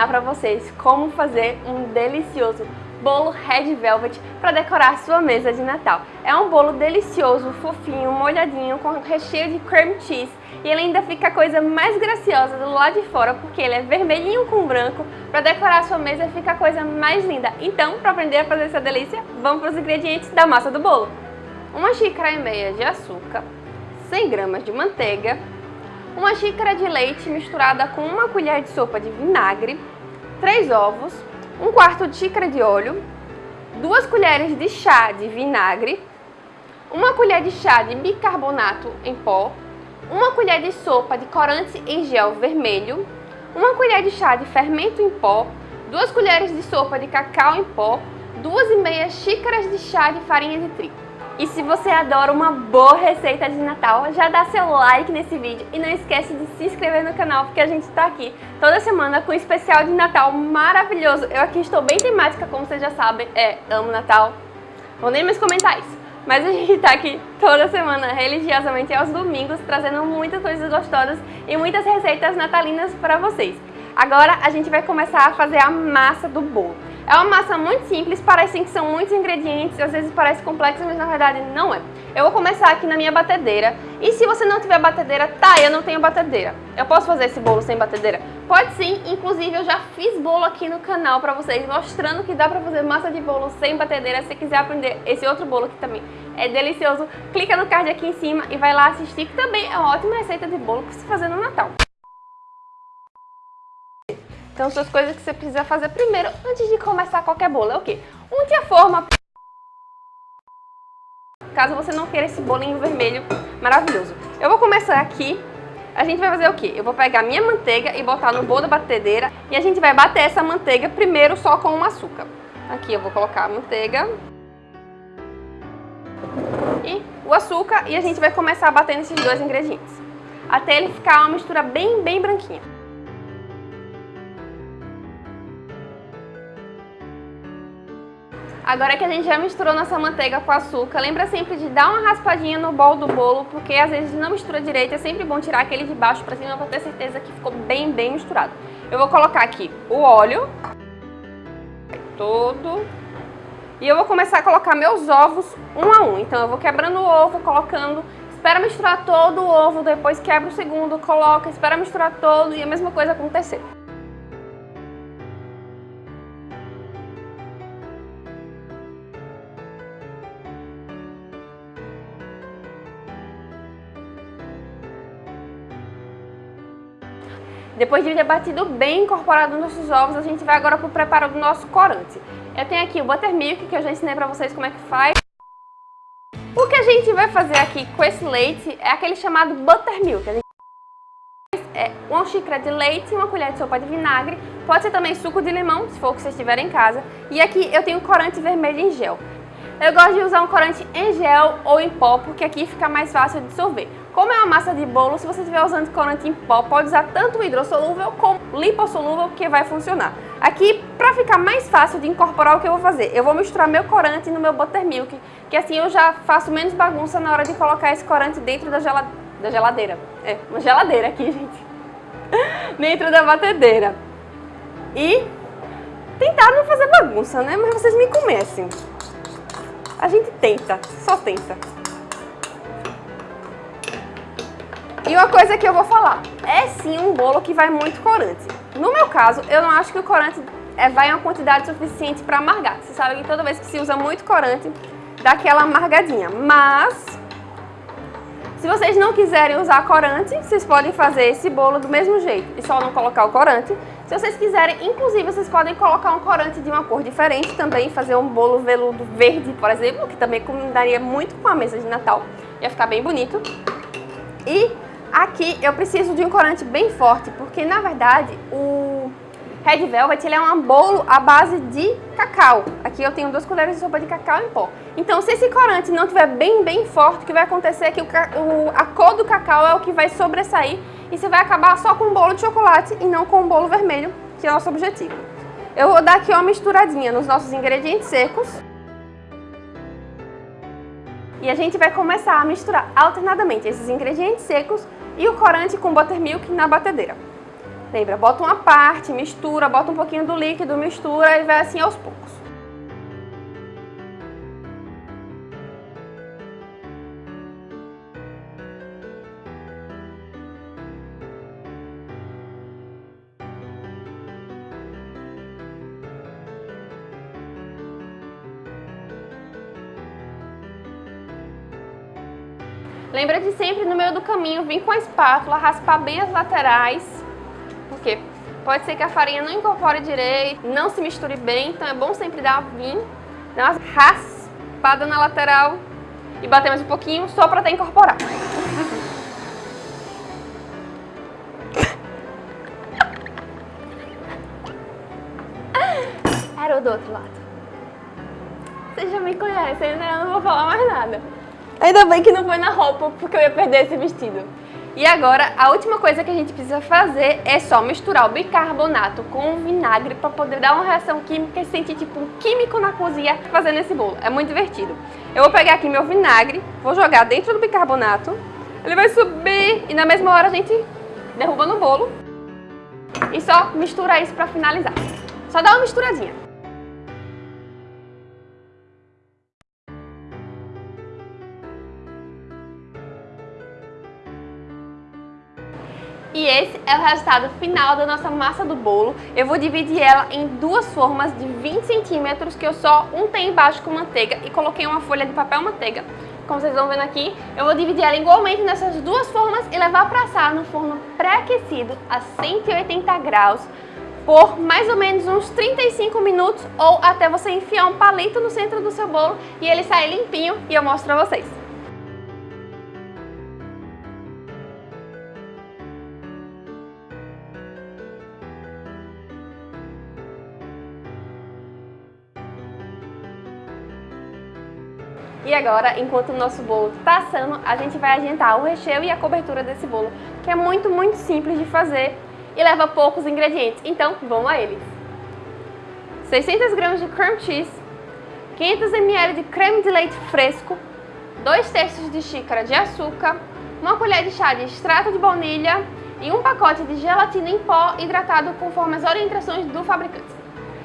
ensinar para vocês como fazer um delicioso bolo Red Velvet para decorar sua mesa de Natal. É um bolo delicioso, fofinho, molhadinho, com recheio de cream cheese e ele ainda fica a coisa mais graciosa do lado de fora porque ele é vermelhinho com branco. Para decorar sua mesa fica a coisa mais linda. Então, para aprender a fazer essa delícia, vamos para os ingredientes da massa do bolo. Uma xícara e meia de açúcar, 100 gramas de manteiga, uma xícara de leite misturada com uma colher de sopa de vinagre, 3 ovos, um quarto de xícara de óleo, duas colheres de chá de vinagre, uma colher de chá de bicarbonato em pó, uma colher de sopa de corante em gel vermelho, uma colher de chá de fermento em pó, duas colheres de sopa de cacau em pó, duas e meia xícaras de chá de farinha de trigo. E se você adora uma boa receita de Natal, já dá seu like nesse vídeo e não esquece de se inscrever no canal, porque a gente está aqui toda semana com um especial de Natal maravilhoso. Eu aqui estou bem temática, como vocês já sabem, é amo Natal. Vou nem mais comentar isso. Mas a gente está aqui toda semana, religiosamente aos domingos, trazendo muitas coisas gostosas e muitas receitas natalinas para vocês. Agora a gente vai começar a fazer a massa do bolo. É uma massa muito simples, parecem que são muitos ingredientes, às vezes parece complexa, mas na verdade não é. Eu vou começar aqui na minha batedeira, e se você não tiver batedeira, tá, eu não tenho batedeira. Eu posso fazer esse bolo sem batedeira? Pode sim, inclusive eu já fiz bolo aqui no canal pra vocês, mostrando que dá pra fazer massa de bolo sem batedeira. Se quiser aprender esse outro bolo aqui também é delicioso, clica no card aqui em cima e vai lá assistir, que também é uma ótima receita de bolo pra se fazer no Natal. Então, são as coisas que você precisa fazer primeiro, antes de começar qualquer bolo, é o quê? Unte a forma. Caso você não queira esse bolinho vermelho maravilhoso. Eu vou começar aqui. A gente vai fazer o quê? Eu vou pegar minha manteiga e botar no bolo da batedeira. E a gente vai bater essa manteiga primeiro só com o açúcar. Aqui eu vou colocar a manteiga. E o açúcar. E a gente vai começar a bater nesses dois ingredientes. Até ele ficar uma mistura bem, bem branquinha. Agora que a gente já misturou nossa manteiga com açúcar, lembra sempre de dar uma raspadinha no bol do bolo, porque às vezes não mistura direito, é sempre bom tirar aquele de baixo para cima para ter certeza que ficou bem, bem misturado. Eu vou colocar aqui o óleo, todo, e eu vou começar a colocar meus ovos um a um. Então eu vou quebrando o ovo, colocando, espera misturar todo o ovo, depois quebra o segundo, coloca, espera misturar todo e a mesma coisa o terceiro. Depois de ter batido bem incorporado nossos ovos, a gente vai agora para o preparo do nosso corante. Eu tenho aqui o buttermilk, que eu já ensinei para vocês como é que faz. O que a gente vai fazer aqui com esse leite é aquele chamado buttermilk. A gente é uma xícara de leite e uma colher de sopa de vinagre. Pode ser também suco de limão, se for o que vocês tiverem em casa. E aqui eu tenho corante vermelho em gel. Eu gosto de usar um corante em gel ou em pó, porque aqui fica mais fácil de dissolver. Como é uma massa de bolo, se você estiver usando corante em pó, pode usar tanto hidrossolúvel como lipossolúvel, que vai funcionar. Aqui, para ficar mais fácil de incorporar o que eu vou fazer, eu vou misturar meu corante no meu buttermilk, que assim eu já faço menos bagunça na hora de colocar esse corante dentro da, da geladeira. É, uma geladeira aqui, gente. dentro da batedeira. E tentar não fazer bagunça, né? Mas vocês me conhecem. A gente tenta, só tenta. E uma coisa que eu vou falar, é sim um bolo que vai muito corante. No meu caso, eu não acho que o corante é, vai em uma quantidade suficiente para amargar. Você sabe que toda vez que se usa muito corante, dá aquela amargadinha. Mas, se vocês não quiserem usar corante, vocês podem fazer esse bolo do mesmo jeito e só não colocar o corante. Se vocês quiserem, inclusive, vocês podem colocar um corante de uma cor diferente também, fazer um bolo veludo verde, por exemplo, que também combinaria muito com a mesa de Natal. Ia ficar bem bonito. E aqui eu preciso de um corante bem forte, porque na verdade o Red Velvet ele é um bolo à base de cacau. Aqui eu tenho duas colheres de sopa de cacau em pó. Então se esse corante não estiver bem, bem forte, o que vai acontecer é que o, o, a cor do cacau é o que vai sobressair e você vai acabar só com um bolo de chocolate e não com um bolo vermelho, que é o nosso objetivo. Eu vou dar aqui uma misturadinha nos nossos ingredientes secos. E a gente vai começar a misturar alternadamente esses ingredientes secos e o corante com buttermilk na batedeira. Lembra, bota uma parte, mistura, bota um pouquinho do líquido, mistura e vai assim aos poucos. Lembra de sempre no meio do caminho vir com a espátula, raspar bem as laterais, porque pode ser que a farinha não incorpore direito, não se misture bem, então é bom sempre dar vir, dar uma raspada na lateral e bater mais um pouquinho só para até incorporar. Era o do outro lado. Vocês já me conhecem, né? Eu não vou falar mais nada. Ainda bem que não foi na roupa, porque eu ia perder esse vestido. E agora, a última coisa que a gente precisa fazer é só misturar o bicarbonato com o vinagre para poder dar uma reação química e sentir tipo um químico na cozinha fazendo esse bolo. É muito divertido. Eu vou pegar aqui meu vinagre, vou jogar dentro do bicarbonato, ele vai subir e na mesma hora a gente derruba no bolo e só mistura isso para finalizar. Só dá uma misturadinha. E esse é o resultado final da nossa massa do bolo. Eu vou dividir ela em duas formas de 20 centímetros, que eu só untei embaixo com manteiga e coloquei uma folha de papel manteiga. Como vocês estão vendo aqui, eu vou dividir ela igualmente nessas duas formas e levar para assar no forno pré-aquecido a 180 graus por mais ou menos uns 35 minutos ou até você enfiar um palito no centro do seu bolo e ele sair limpinho e eu mostro para vocês. Agora, enquanto o nosso bolo está assando, a gente vai adiantar o recheio e a cobertura desse bolo, que é muito, muito simples de fazer e leva poucos ingredientes. Então, vamos a eles. 600 gramas de cream cheese, 500 ml de creme de leite fresco, 2 terços de xícara de açúcar, uma colher de chá de extrato de baunilha e um pacote de gelatina em pó hidratado conforme as orientações do fabricante.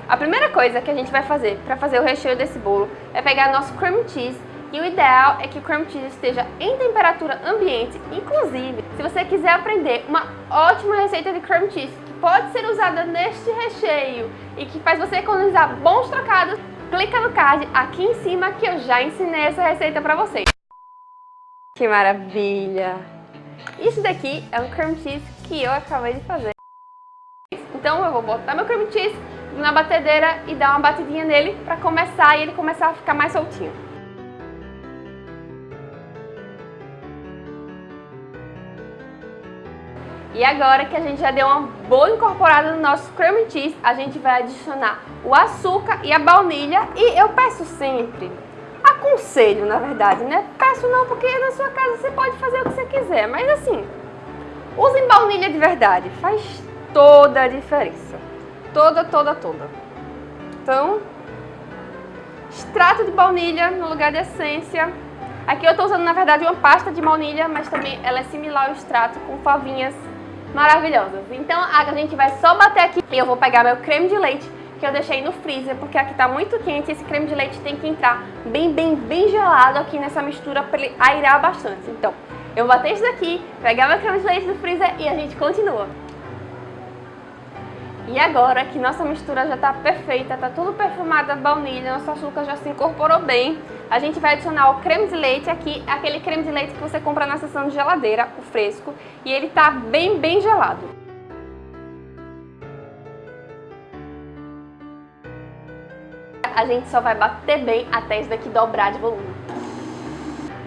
A primeira coisa que a gente vai fazer para fazer o recheio desse bolo é pegar nosso cream cheese e o ideal é que o cream cheese esteja em temperatura ambiente. Inclusive, se você quiser aprender uma ótima receita de cream cheese que pode ser usada neste recheio e que faz você economizar bons trocados, clica no card aqui em cima que eu já ensinei essa receita para vocês. Que maravilha! Isso daqui é um cream cheese que eu acabei de fazer. Então eu vou botar meu cream cheese na batedeira e dar uma batidinha nele para começar e ele começar a ficar mais soltinho. E agora que a gente já deu uma boa incorporada no nosso cream cheese, a gente vai adicionar o açúcar e a baunilha. E eu peço sempre, aconselho na verdade, né? Peço não porque na sua casa você pode fazer o que você quiser, mas assim, usem baunilha de verdade, faz toda a diferença toda, toda, toda. Então, extrato de baunilha no lugar de essência. Aqui eu estou usando, na verdade, uma pasta de baunilha, mas também ela é similar ao extrato, com favinhas maravilhosas. Então, a gente vai só bater aqui e eu vou pegar meu creme de leite, que eu deixei no freezer, porque aqui está muito quente esse creme de leite tem que entrar bem, bem, bem gelado aqui nessa mistura para ele airar bastante. Então, eu vou bater isso daqui, pegar meu creme de leite do freezer e a gente continua. E agora que nossa mistura já está perfeita, está tudo perfumado a baunilha, nosso açúcar já se incorporou bem, a gente vai adicionar o creme de leite aqui, aquele creme de leite que você compra na seção de geladeira, o fresco, e ele está bem, bem gelado. A gente só vai bater bem até isso daqui dobrar de volume.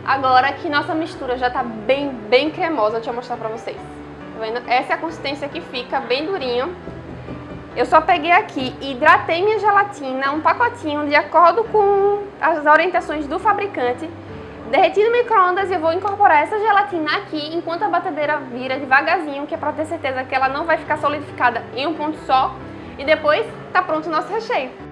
Agora que nossa mistura já está bem, bem cremosa, deixa eu mostrar pra vocês. Tá vendo? Essa é a consistência que fica, bem durinho. Eu só peguei aqui e hidratei minha gelatina, um pacotinho, de acordo com as orientações do fabricante. Derreti no micro-ondas e eu vou incorporar essa gelatina aqui enquanto a batedeira vira devagarzinho, que é para ter certeza que ela não vai ficar solidificada em um ponto só. E depois tá pronto o nosso recheio.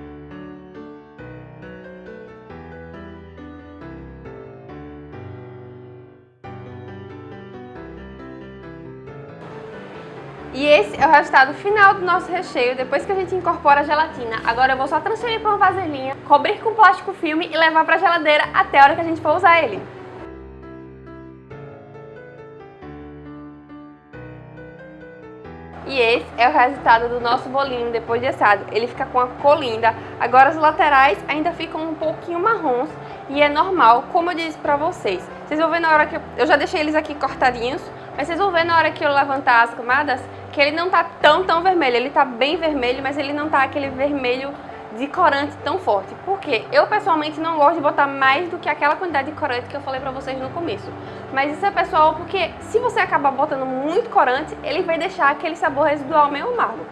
E esse é o resultado final do nosso recheio, depois que a gente incorpora a gelatina. Agora eu vou só transferir para uma vasilhinha, cobrir com plástico filme e levar para a geladeira até a hora que a gente for usar ele. E esse é o resultado do nosso bolinho depois de assado. Ele fica com a cor linda. Agora as laterais ainda ficam um pouquinho marrons e é normal, como eu disse pra vocês. Vocês vão ver na hora que eu... Eu já deixei eles aqui cortadinhos, mas vocês vão ver na hora que eu levantar as camadas que ele não tá tão, tão vermelho. Ele tá bem vermelho, mas ele não tá aquele vermelho de corante tão forte. Por quê? Eu pessoalmente não gosto de botar mais do que aquela quantidade de corante que eu falei pra vocês no começo. Mas isso é pessoal porque se você acabar botando muito corante, ele vai deixar aquele sabor residual meio amargo.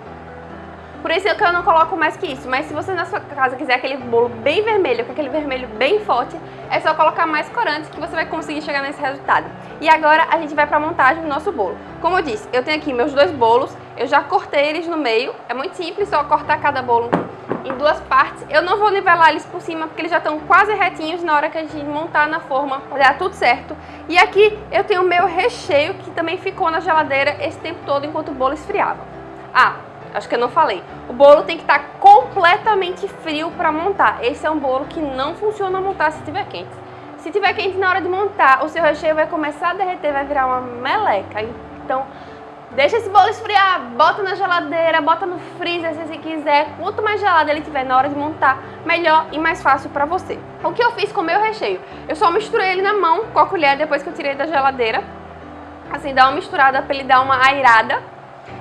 Por isso que eu não coloco mais que isso. Mas se você na sua casa quiser aquele bolo bem vermelho, com aquele vermelho bem forte, é só colocar mais corante que você vai conseguir chegar nesse resultado. E agora a gente vai para a montagem do nosso bolo. Como eu disse, eu tenho aqui meus dois bolos, eu já cortei eles no meio. É muito simples, só cortar cada bolo em duas partes. Eu não vou nivelar eles por cima, porque eles já estão quase retinhos na hora que a gente montar na forma, vai dar tudo certo. E aqui eu tenho o meu recheio, que também ficou na geladeira esse tempo todo enquanto o bolo esfriava. Ah, acho que eu não falei. O bolo tem que estar tá completamente frio para montar. Esse é um bolo que não funciona montar se estiver quente. Se estiver quente na hora de montar, o seu recheio vai começar a derreter, vai virar uma meleca. Então, deixa esse bolo esfriar, bota na geladeira, bota no freezer se você quiser. Quanto mais gelado ele tiver na hora de montar, melhor e mais fácil para você. O que eu fiz com o meu recheio? Eu só misturei ele na mão com a colher depois que eu tirei da geladeira. Assim, dá uma misturada para ele dar uma airada.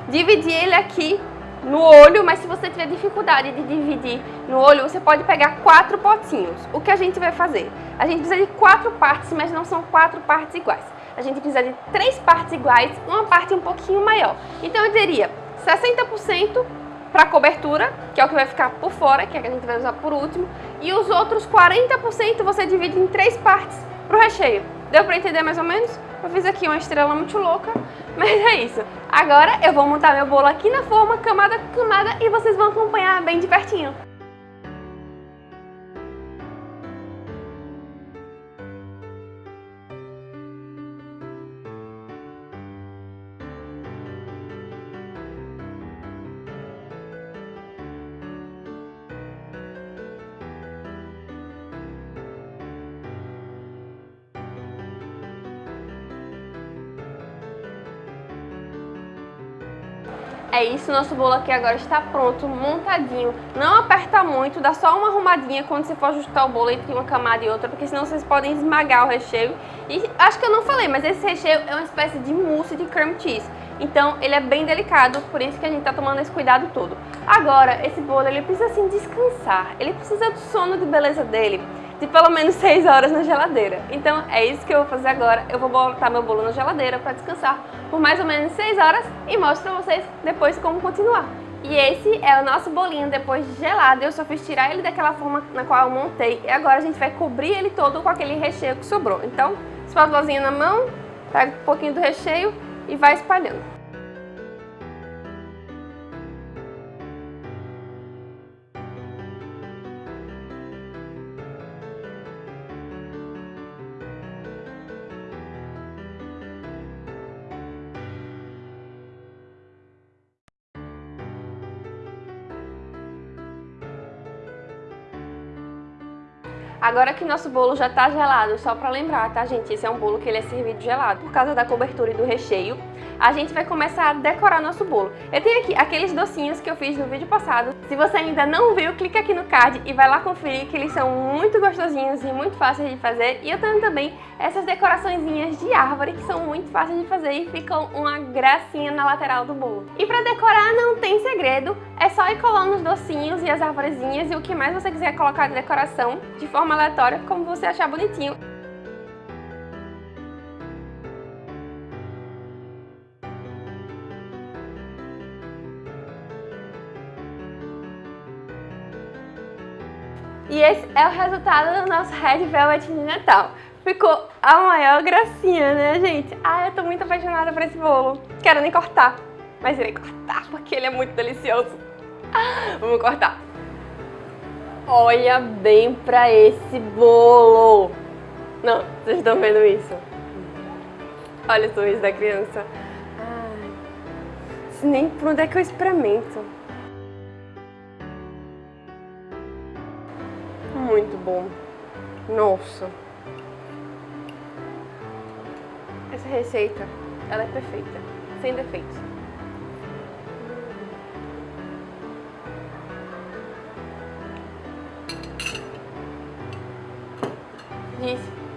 Dividi ele aqui no olho, mas se você tiver dificuldade de dividir no olho, você pode pegar quatro potinhos. O que a gente vai fazer? A gente precisa de quatro partes, mas não são quatro partes iguais. A gente precisa de três partes iguais, uma parte um pouquinho maior. Então eu diria 60% para cobertura, que é o que vai ficar por fora, que é que a gente vai usar por último, e os outros 40% você divide em três partes para o recheio. Deu para entender mais ou menos? Eu fiz aqui uma estrela muito louca, mas é isso. Agora eu vou montar meu bolo aqui na forma, camada por camada, e vocês vão acompanhar bem de pertinho. É isso, nosso bolo aqui agora está pronto, montadinho. Não aperta muito, dá só uma arrumadinha quando você for ajustar o bolo entre uma camada e outra, porque senão vocês podem esmagar o recheio. E acho que eu não falei, mas esse recheio é uma espécie de mousse de cream cheese. Então ele é bem delicado, por isso que a gente está tomando esse cuidado todo. Agora, esse bolo ele precisa assim descansar, ele precisa do sono de beleza dele de pelo menos 6 horas na geladeira. Então é isso que eu vou fazer agora. Eu vou botar meu bolo na geladeira para descansar por mais ou menos 6 horas e mostro para vocês depois como continuar. E esse é o nosso bolinho depois de gelado. Eu só fiz tirar ele daquela forma na qual eu montei. E agora a gente vai cobrir ele todo com aquele recheio que sobrou. Então, espátulazinha na mão, pega um pouquinho do recheio e vai espalhando. Agora que nosso bolo já tá gelado, só para lembrar, tá gente? Esse é um bolo que ele é servido gelado por causa da cobertura e do recheio. A gente vai começar a decorar nosso bolo. Eu tenho aqui aqueles docinhos que eu fiz no vídeo passado. Se você ainda não viu, clica aqui no card e vai lá conferir que eles são muito gostosinhos e muito fáceis de fazer. E eu tenho também essas decoraçõezinhas de árvore que são muito fáceis de fazer e ficam uma gracinha na lateral do bolo. E para decorar não tem segredo, é só ir colando os docinhos e as arvorezinhas e o que mais você quiser colocar de decoração de forma aleatória, como você achar bonitinho. E esse é o resultado do nosso Red Velvet de Natal. Ficou a maior gracinha, né, gente? Ah, eu tô muito apaixonada por esse bolo. Quero nem cortar, mas irei cortar porque ele é muito delicioso. Vamos cortar. Olha bem pra esse bolo. Não, vocês estão vendo isso? Olha o sorriso da criança. Ai. nem por onde é que eu experimento. Muito bom. Nossa. Essa receita, ela é perfeita, sem defeitos.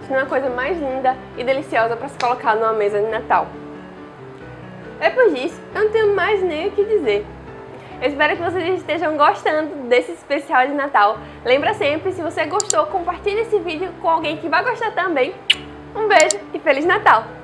Disse, isso não é a coisa mais linda e deliciosa para se colocar numa mesa de Natal. Depois disso, eu não tenho mais nem o que dizer. Eu espero que vocês estejam gostando desse especial de Natal. Lembra sempre, se você gostou, compartilhe esse vídeo com alguém que vai gostar também. Um beijo e Feliz Natal!